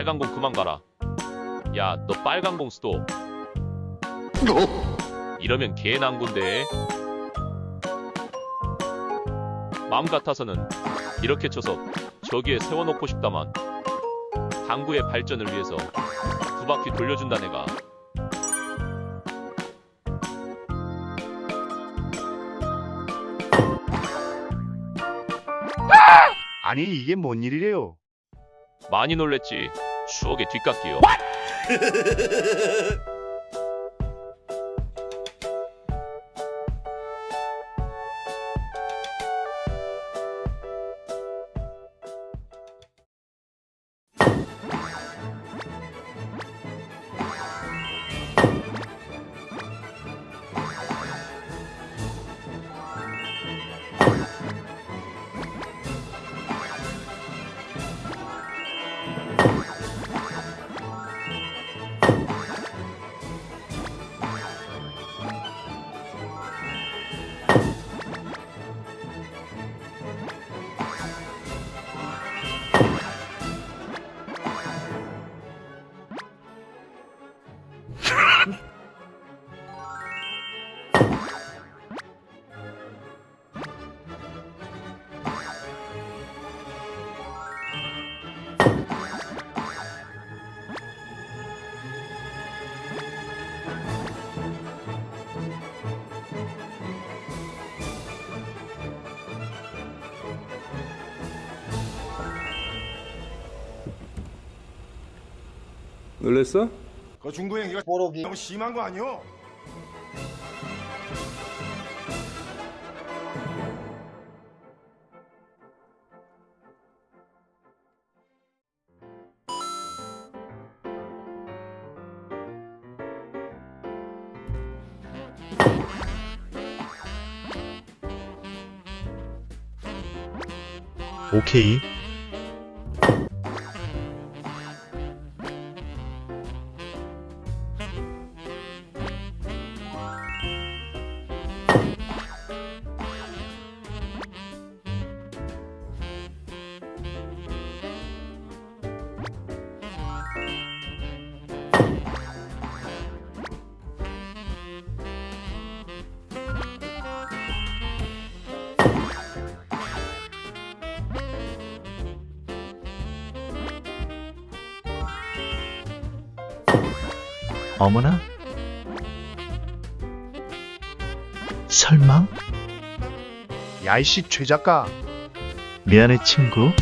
빨간 공 그만 가라. 야, 너 빨간 공 스톱. 이러면 개난군데. 마음 같아서는 이렇게 쳐서 저기에 세워놓고 싶다만 당구의 발전을 위해서 두 바퀴 돌려준다 내가. 아니 이게 뭔 일이래요? 많이 놀랬지. 추억의 뒷깎이요. 놀랬어? 그 중구 행위가 너무 심한 거 아니오? 오케이. 어머나? 설마? 야이씨 최 작가 미안해 친구.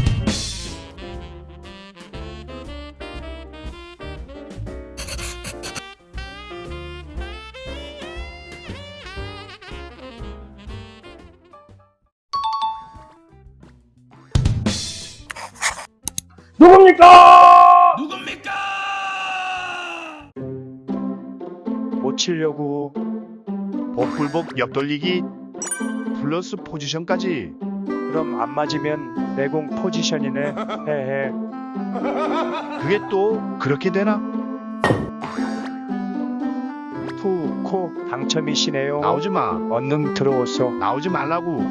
못 치려고 복불복 옆돌리기 플러스 포지션까지 그럼 안 맞으면 내공 포지션이네. 헤헤. 그게 또 그렇게 되나? 투코 당첨이시네요. 나오지 마 얼른 들어오소. 나오지 말라고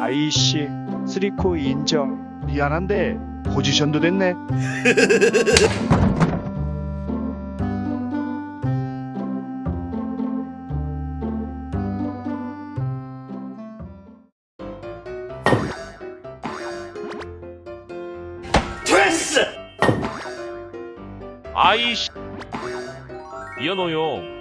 아이씨 쓰리코 인정. 미안한데 포지션도 됐네 아이씨. 미안해요.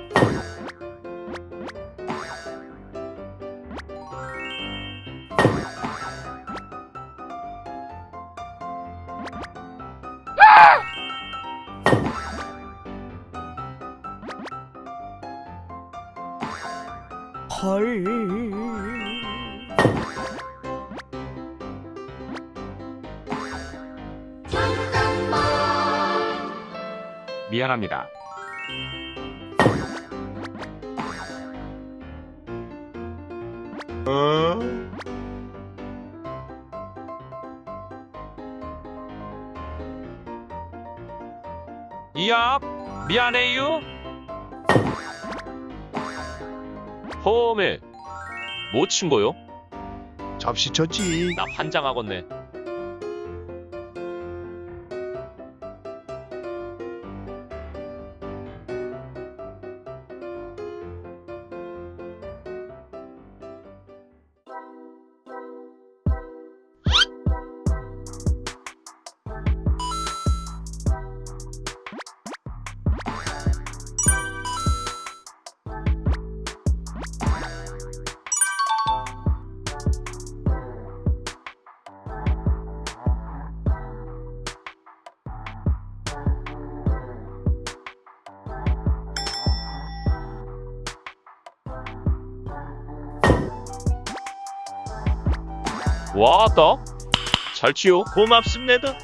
미안합니다. 이야, 미안해요. 홈에 뭐친 거요? 접시 쳤지 나 환장하겠네. 와따 잘 치요 고맙습니다.